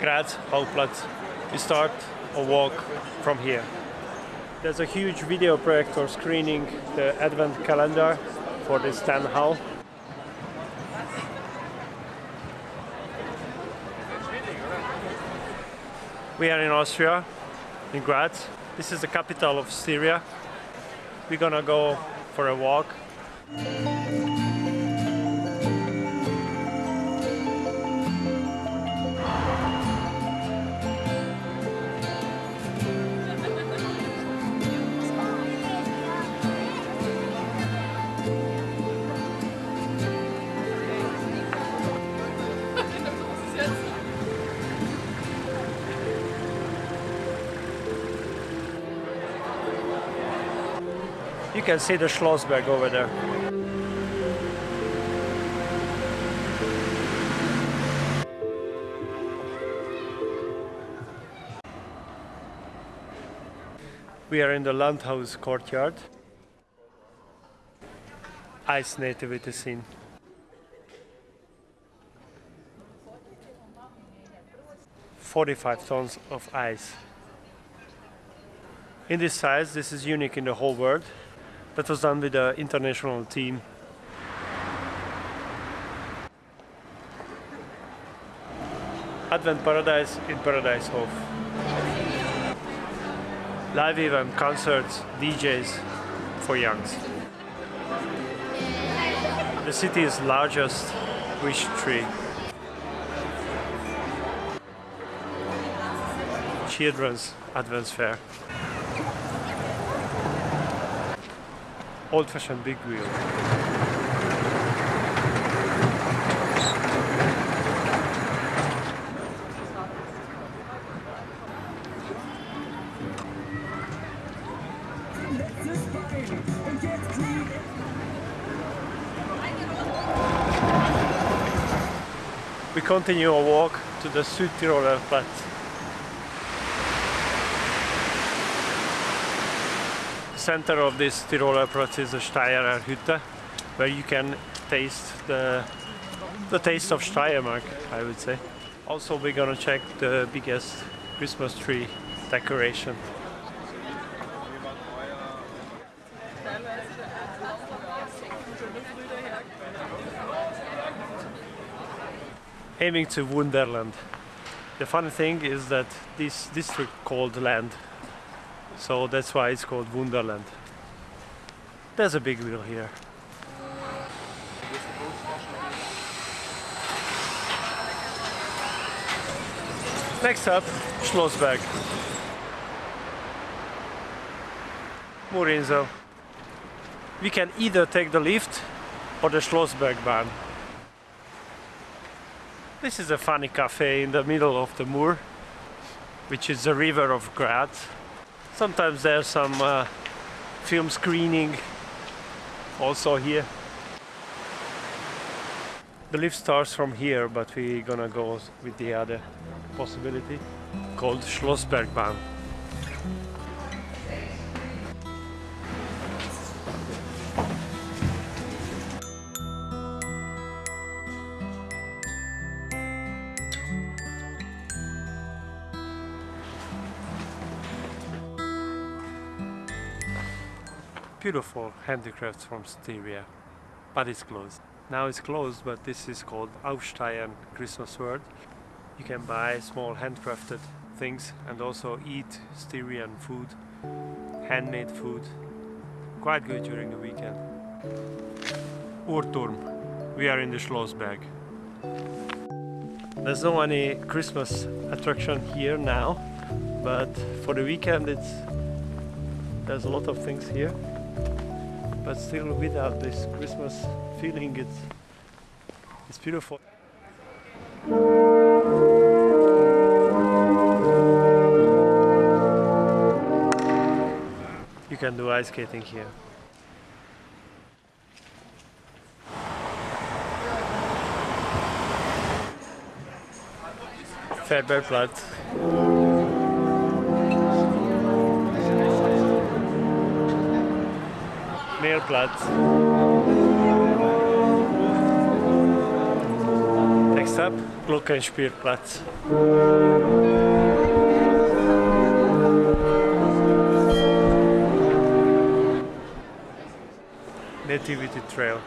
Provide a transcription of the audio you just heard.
Graz Hauptplatz. We start a walk from here. There's a huge video projector screening the advent calendar for this hall. We are in Austria, in Graz. This is the capital of Styria. We're gonna go for a walk. You can see the Schlossberg over there. We are in the Landhaus courtyard. Ice nativity scene. Forty-five tons of ice. In this size, this is unique in the whole world. That was done with the international team. Advent Paradise in Paradeishof. Live event, concerts, DJs for youngs. The city's largest wish tree. Children's Advent Fair. Old-fashioned big wheel. We continue our walk to the Südtiroler Platz. Center of Südtiroler Platz is the Steirer Hütte, where you can taste the, the taste of Steiermark, I would say. Also, we're gonna check the biggest Christmas tree decoration. Aiming to Wunderland. The funny thing is that this district called Lend so that's why it's called Wunderland. There's a big wheel here. Next up, Schlossberg. Murinsel. We can either take the lift or the Schlossbergbahn. This is a funny cafe in the middle of the Mur, which is the river of Graz. Sometimes there's some uh, film screening also here. The lift starts from here, but we're gonna go with the other possibility called Schlossbergbahn. Beautiful handicrafts from Styria, but it's closed. Now it's closed, but this is called Aufsteirern Christmas World. You can buy small handcrafted things and also eat Styrian food, handmade food. Quite good during the weekend. Uhrturm. We are in the Schlossberg. There's no any Christmas attraction here now, but for the weekend it's there's a lot of things here but still without this Christmas feeling it's it's beautiful. You can do ice skating here. Färberplatz. Mehlplatz. Next up, Glockenspielplatz. Nativity Trail.